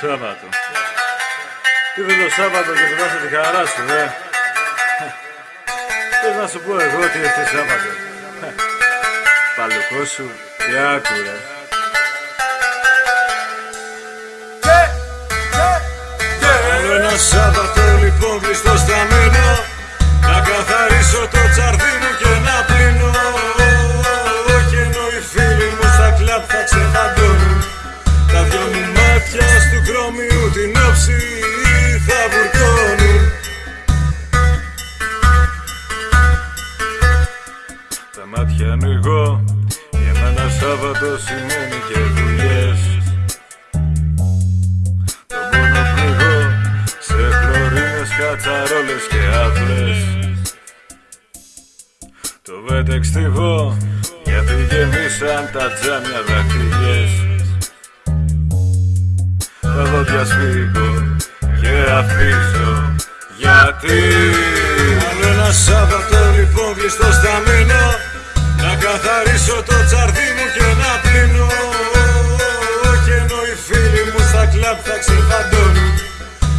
Σάββατο. Τι δεν το Σάββατο και θυμάσαι τη χαρά σου, δε. Πες να σου πω εγώ τι είναι Σάββατο. Παλαιό σου και άκουρα. Άλλο ένα Σάββατο λοιπόν κλειστός στα μείνω Να καθαρίσω το τσαρδί μου και να πλύνω Και ενώ οι φίλοι μου στα κλαπ θα την όψη θα βουρκώνουν Τα μάτια ανοίγω Για μένα Σάββατο σημαίνει και δουλειές. Τον πόνο πνιγώ Σε χλωρίνες, κατσαρόλες και άφλες Το βέτεξ τυχώ Γιατί γεμίσαν τα τζάμια δαχτυλιές Τα δόντια σφίγγω και αφήσω. Γιατί; Άλλο ένα Σάββατο λοιπόν κλειστό στα μείνω Να καθαρίσω το τσαρδί μου και να πλύνω Και ενώ οι φίλοι μου στα κλαπ θα ξεφαντώνουν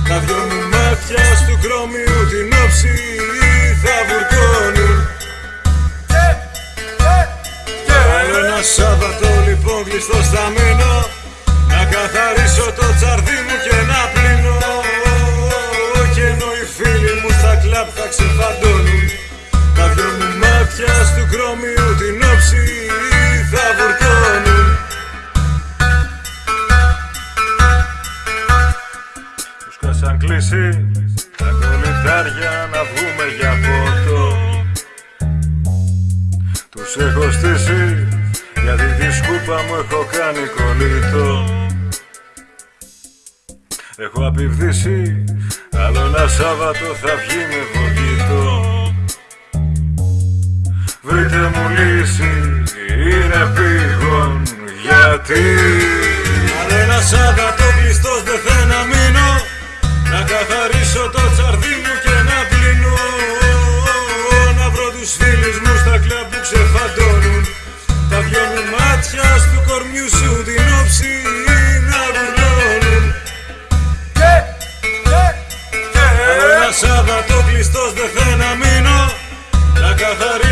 Τα δυο μου μάτια του χρώμιου την όψη θα βουρκώνουν. Άλλο ένα Σάββατο λοιπόν κλειστό στα μείνω μου στα κλαπ θα ξεφαντώνουν Τα δυο μου μάτια του χρώμιου την όψη θα βουρκώνουν Τους κάσαν κλείσει τα κολλητάρια να βγούμε για φωτό. Τους έχω στήσει γιατί τη σκούπα μου έχω κάνει κολλήτο Έχω απειβδίσει άλλο ένα Σάββατο θα βγει με βογγίτο Βρείτε μου λύση είναι πήγον γιατί; Άλλο ένα Σάββατο κλειστός δεν θέλω να μείνω Να καθαρίσω το τσαρδί μου και να πλύνω Να βρω τους φίλους μου στα κλαμπ που ξεφαντώνουν. Τα δυο μου μάτια του κορμιού σου την όψη Να